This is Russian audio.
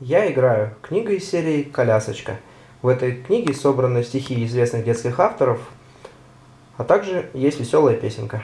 Я играю. Книга из серии «Колясочка». В этой книге собраны стихи известных детских авторов, а также есть веселая песенка.